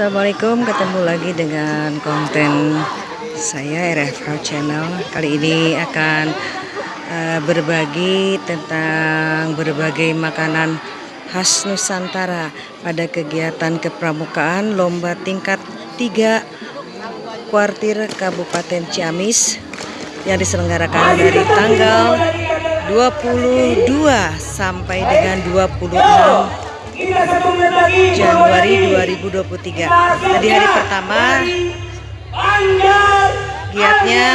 Assalamualaikum ketemu lagi dengan konten saya RFH Channel. Kali ini akan uh, berbagi tentang berbagai makanan khas Nusantara pada kegiatan kepramukaan lomba tingkat 3 kuartir Kabupaten Ciamis yang diselenggarakan dari tanggal 22 sampai dengan 26 Januari 2023 Tadi hari pertama. Giatnya.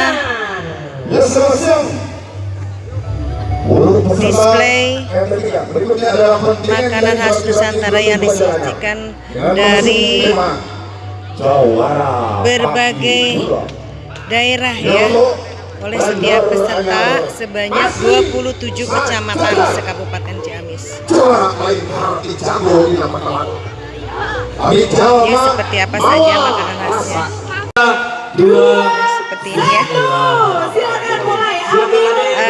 Display. Makanan khas Nusantara yang disajikan Dari Berbagai Daerah ya oleh setiap peserta sebanyak 27 kecamatan sekabupaten Ciamis. Ini seperti apa saja makanan khasnya? Seperti ini ya. Uh, apa namanya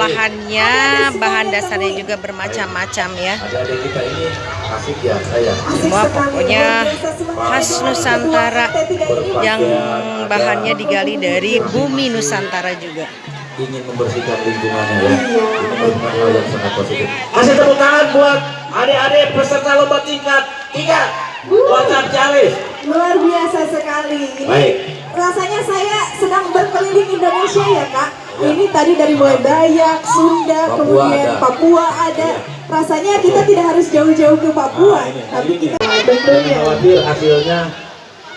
olahannya, bahan dasarnya juga bermacam-macam ya. Semua pokoknya khas Nusantara yang bahannya digali dari bumi Nusantara juga ingin membersihkan lingkungannya ya. Merupakan hal yang sangat positif. Kasih tepuk tangan buat adik-adik peserta lomba tingkat tiga WhatsApp Ciamis. Luar biasa sekali. Baik. Indonesia ya kak. Ya. Ini tadi dari mulai Dayak, Sunda, Papua kemudian ada. Papua ada. Ya. Rasanya kita tidak harus jauh-jauh ke Papua, Nah, ini, tapi ini. kita tentunya. khawatir hasilnya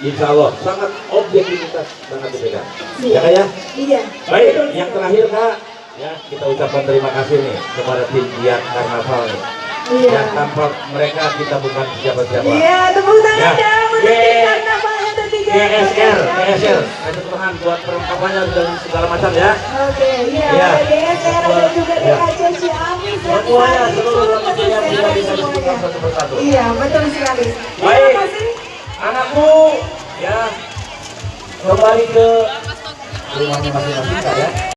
Insya Allah sangat objektivitas sangat dipegang. Iya. Ya kak ya? Iya. Baik, yang terakhir kak, ya kita ucapkan terima kasih nih kepada tim Giat Karnaval nih. Iya. Yang tanpa mereka kita bukan siapa-siapa. Iya, tepuk tangan Ya. GSR, GSR, kasih Tuhan buat perlengkapannya dan segala macam ya. Oke, iya, ada GSR, ada juga Iya. DHC Ciamis, Semuanya, seluruh yang bisa bisa disebutkan satu persatu. Iya, betul sekali. Baik. Anakku, ya kembali ke rumahnya masing-masing ya.